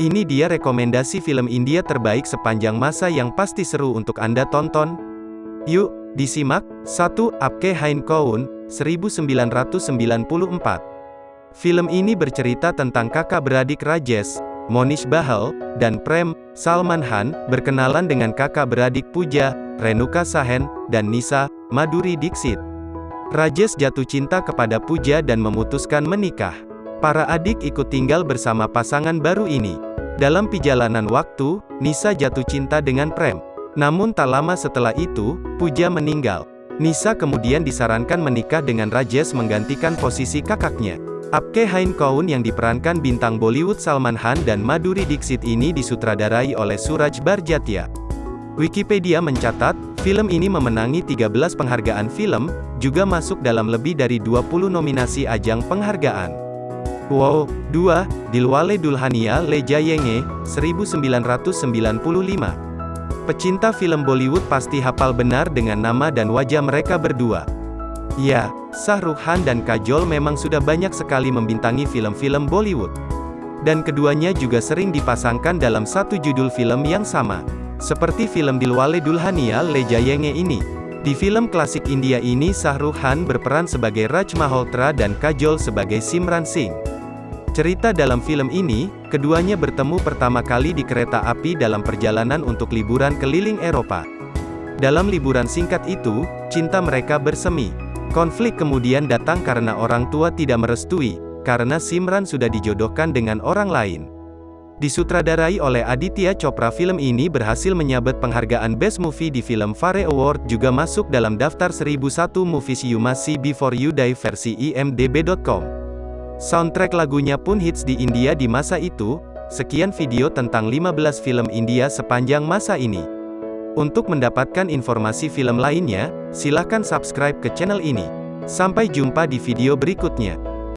Ini dia rekomendasi film India terbaik sepanjang masa yang pasti seru untuk Anda tonton. Yuk, disimak. 1. Apke Hain Koun, 1994. Film ini bercerita tentang kakak beradik Rajesh, Monish Bahal, dan Prem, Salman Han, berkenalan dengan kakak beradik Puja, Renuka Sahen, dan Nisa, Maduri Dixit. Rajesh jatuh cinta kepada Puja dan memutuskan menikah. Para adik ikut tinggal bersama pasangan baru ini. Dalam perjalanan waktu, Nisa jatuh cinta dengan Prem. Namun tak lama setelah itu, Puja meninggal. Nisa kemudian disarankan menikah dengan Rajesh menggantikan posisi kakaknya. Apke Hain Kaun yang diperankan bintang Bollywood Salman Khan dan Madhuri Dixit ini disutradarai oleh Suraj Barjatia. Wikipedia mencatat, film ini memenangi 13 penghargaan film, juga masuk dalam lebih dari 20 nominasi ajang penghargaan. Wow, 2, Dilwale Dulhania Le Jayenge, 1995. Pecinta film Bollywood pasti hafal benar dengan nama dan wajah mereka berdua. Ya, Shah Rukh Khan dan Kajol memang sudah banyak sekali membintangi film-film Bollywood. Dan keduanya juga sering dipasangkan dalam satu judul film yang sama. Seperti film Dilwale Dulhania Le Jayenge ini. Di film klasik India ini Shah Rukh Khan berperan sebagai Raj Malhotra dan Kajol sebagai Simran Singh. Cerita dalam film ini, keduanya bertemu pertama kali di kereta api dalam perjalanan untuk liburan keliling Eropa. Dalam liburan singkat itu, cinta mereka bersemi. Konflik kemudian datang karena orang tua tidak merestui, karena Simran sudah dijodohkan dengan orang lain. Disutradarai oleh Aditya Chopra film ini berhasil menyabet penghargaan Best Movie di Film Fare Award juga masuk dalam daftar 1001 Movies You Must See Before You Die versi imdb.com. Soundtrack lagunya pun hits di India di masa itu. Sekian video tentang 15 film India sepanjang masa ini. Untuk mendapatkan informasi film lainnya, silakan subscribe ke channel ini. Sampai jumpa di video berikutnya.